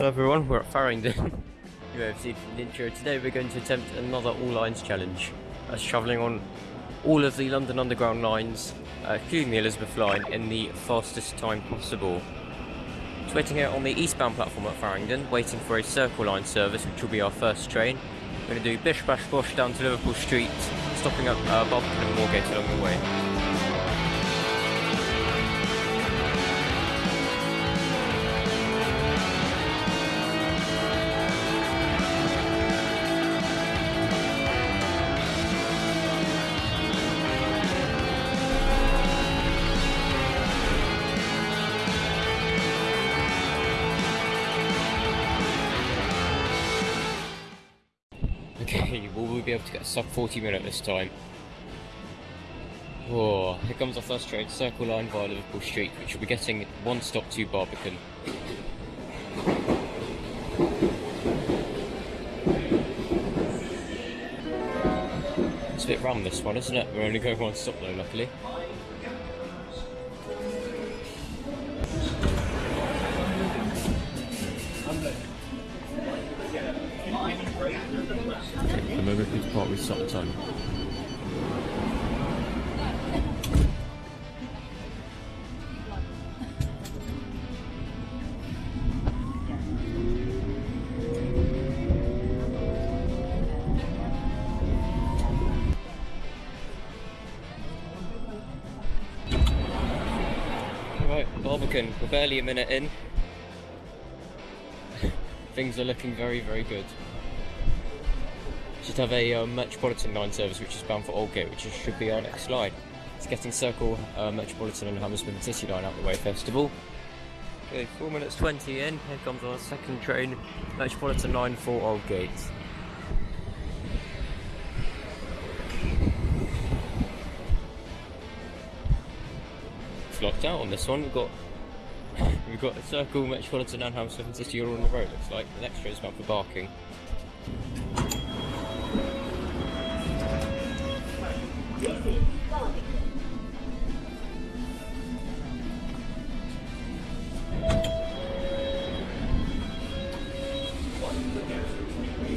Hello everyone, we're at Farringdon. seen from the intro. Today we're going to attempt another all lines challenge. That's travelling on all of the London Underground lines, uh, including the Elizabeth line, in the fastest time possible. It's waiting here on the eastbound platform at Farringdon, waiting for a Circle Line service, which will be our first train. We're going to do Bish Bash Bosh down to Liverpool Street, stopping at uh, Barbican and Moorgate along the way. We be able to get a sub 40 minute this time? Oh, here comes our first train, Circle Line via Liverpool Street, which will be getting one stop to Barbican. It's a bit rum this one, isn't it? We're only going one stop though, luckily. We're barely a minute in. Things are looking very, very good. Should have a uh, Metropolitan line service which is bound for Aldgate, which should be our next line. It's getting Circle, uh, Metropolitan and Hammersmith and City line out the way first of all. Okay, 4 minutes 20 in, here comes our second train, Metropolitan line for Aldgate. It's locked out on this one, we've got we've got the Circle, Metropolitan and and City all on the road, looks like. The next train's bound for Barking.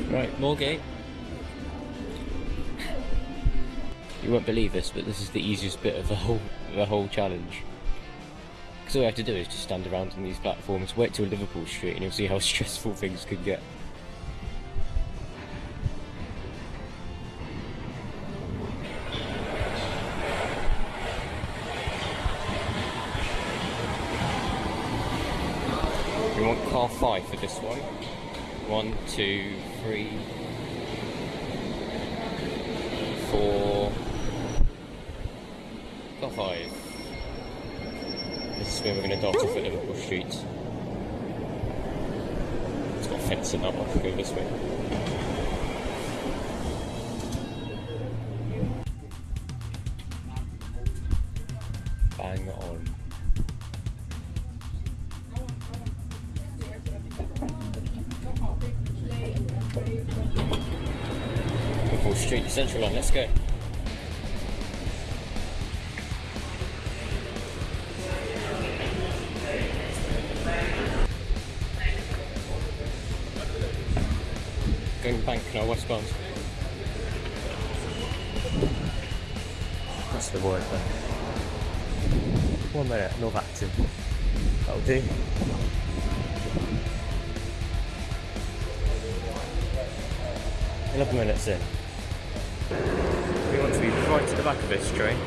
Right, Moorgate. You won't believe this, but this is the easiest bit of the whole the whole challenge. Because all you have to do is just stand around on these platforms, wait till Liverpool Street, and you'll see how stressful things could get. We want car five for this one. One, two, three, four, car five. Where we're going to dart off at Liverpool Street. It's got a fence in that one, we'll go this way. Bang on. Liverpool Street, Central Line, let's go. Going bank westbound. That's the word there. One minute, no acting. That'll do. Eleven minutes in. We want to be right to the back of this train.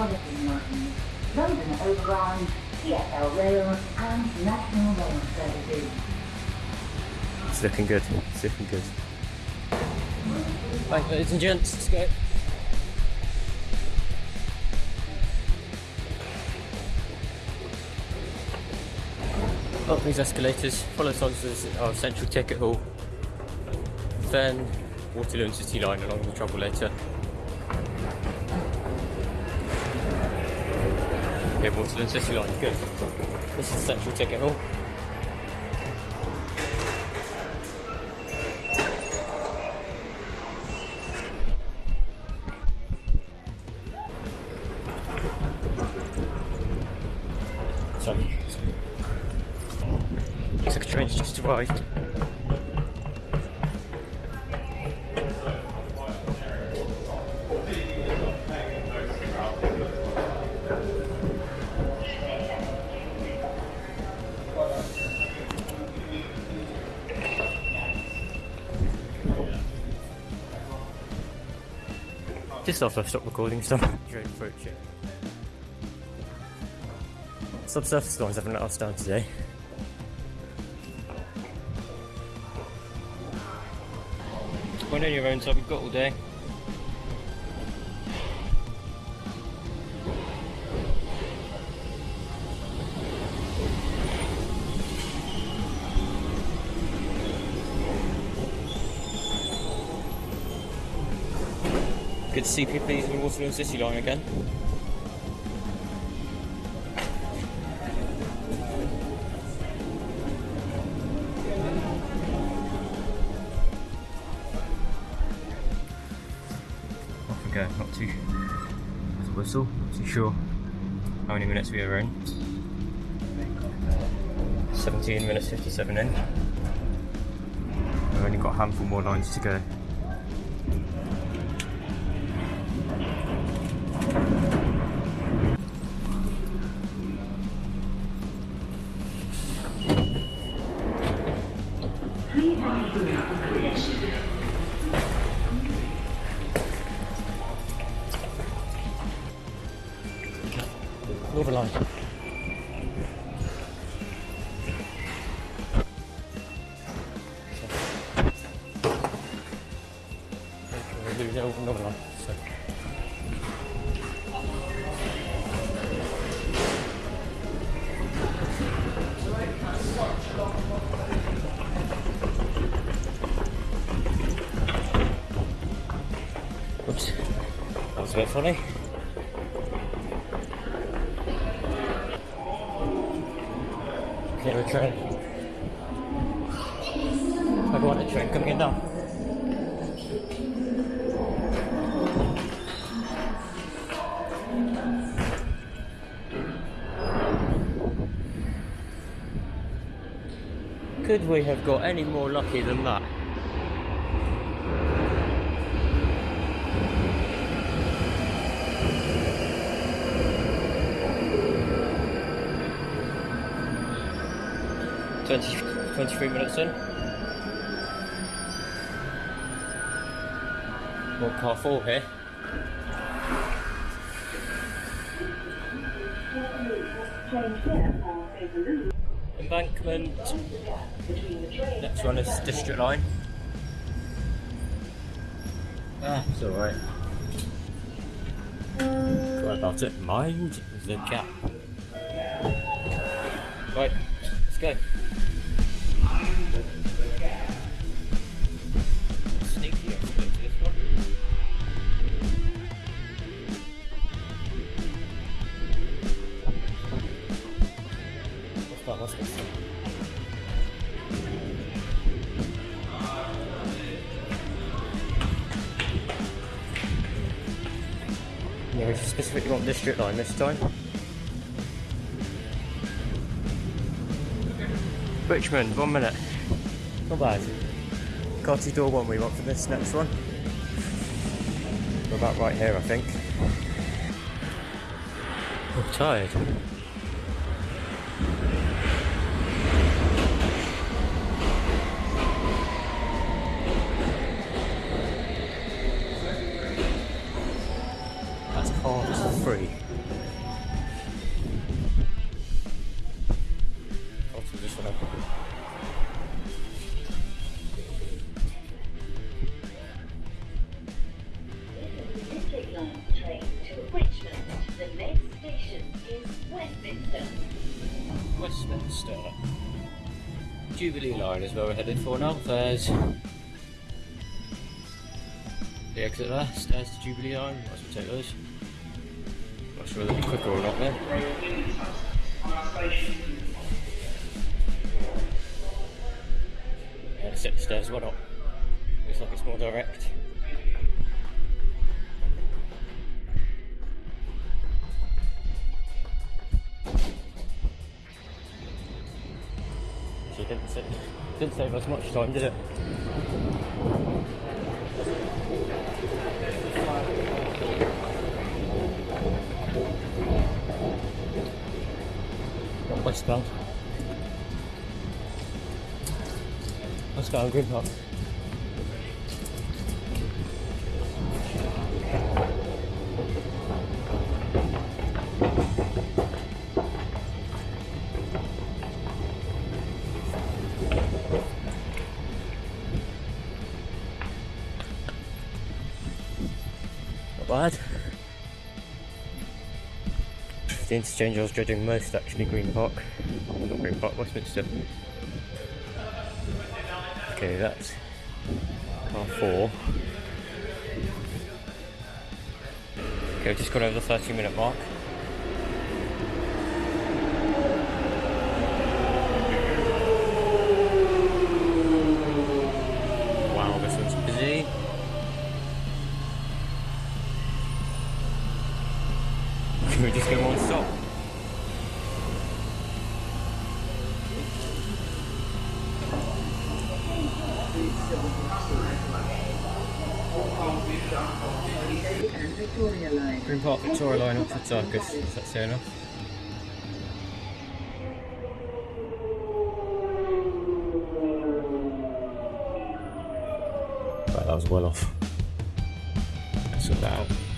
And Metropolitan Line, London Overground, TfL Rail and National Rail Services. It's looking good. It's looking good. Right, ladies and gents, let's go. Up these escalators, follow signs of our central ticket hall. then Waterloo and City Line along the trouble later. Yeah, Waterloo and City Line, good. This is Central Ticket oh. Hall. So, looks like a train's just arrived. Just after I stopped recording, so I'm train approaching. Subsurface lines haven't let us down today. When on your own, so we've got all day. Good to see people using the Waterloo City line again. Off we go, not too with a whistle, not too sure how many minutes we are in. 17 minutes 57 in. We've only got a handful more lines to go. Northern Line. That was a bit funny. Clear a train. I got a train coming in now. Could we have got any more lucky than that? Twenty, 23 minutes in. More car four here. Embankment. Next one is District Line. Ah, it's alright. What about it? Mind the gap. Right, let's go. Yeah, we specifically want district line this time. Richmond, one minute. Not bad. Cottage door one we want for this next one. We're about right here, I think. I'm tired. That's half free. This one up. District Line train to Richmond. The next station is Westminster. Westminster. Jubilee line is where we're headed for now. There's The exit there, stairs to Jubilee Line, as well take those. Sure they'll be quicker or not there. Yeah, set the stairs, why up. Looks like it's more direct. She didn't, sa- didn't save us much time, did it? Not westbound. Westbound Green Park. Not bad. The interchange I was dreading most actually Green Park. Oh, not Green Park, Westminster. Okay, that's car four. Okay, we've just got over the 30 minute mark. Wow, this one's busy. Can we just go one stop? and Green Park Victoria Line Oxford Circus. Is that fair enough? That was well off. Let's sort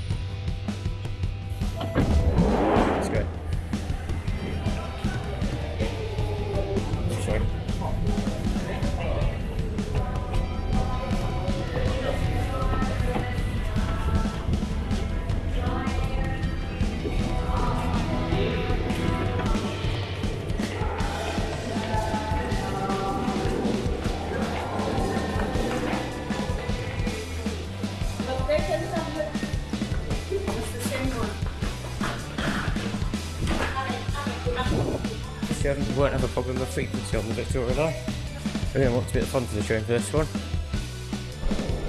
If you haven't, you won't have a problem with frequency on the Victoria line. We don't want to be at the front of the train for this one.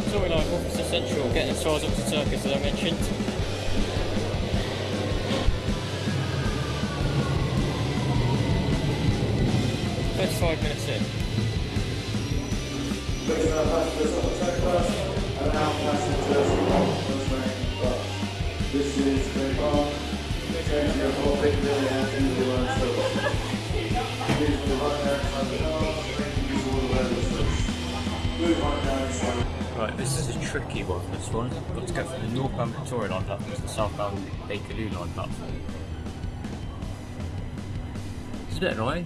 Victoria line, Officer Central, getting as far as Oxford Circus as I mentioned. First five minutes in. Right, this is a tricky one, this one. Got to go from the northbound Victoria line platform to the southbound Bakerloo line platform. It's a bit annoying.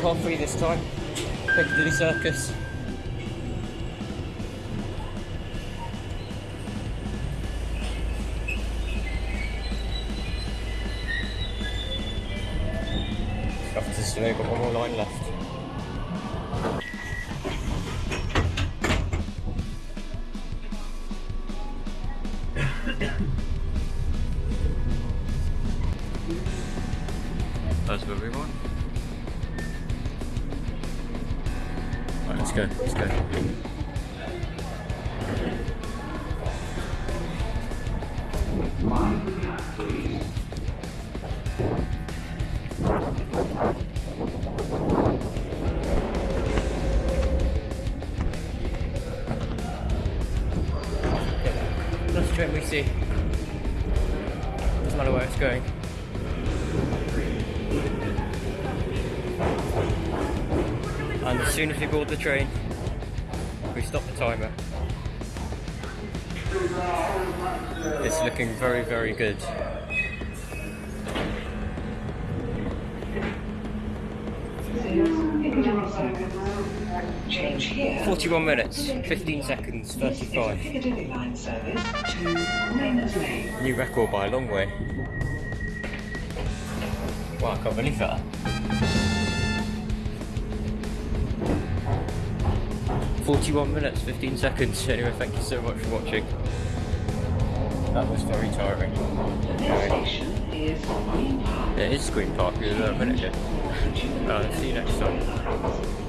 coffee this time. Piccadilly Circus. After this, we've got one more line left. That's where we want. Let's go, let's go. Let's train we see. Doesn't matter where it's going. As soon as we board the train, we stop the timer. It's looking very, very good. Change here. 41 minutes, 15 seconds, 35. Piccadilly line service to Rayners Lane. New record by a long way. Wow, I can't believe that. Forty-one minutes, fifteen seconds. Anyway, thank you so much for watching. That was very tiring. Station is Green Park. It is a minute ago. Uh, see you next time.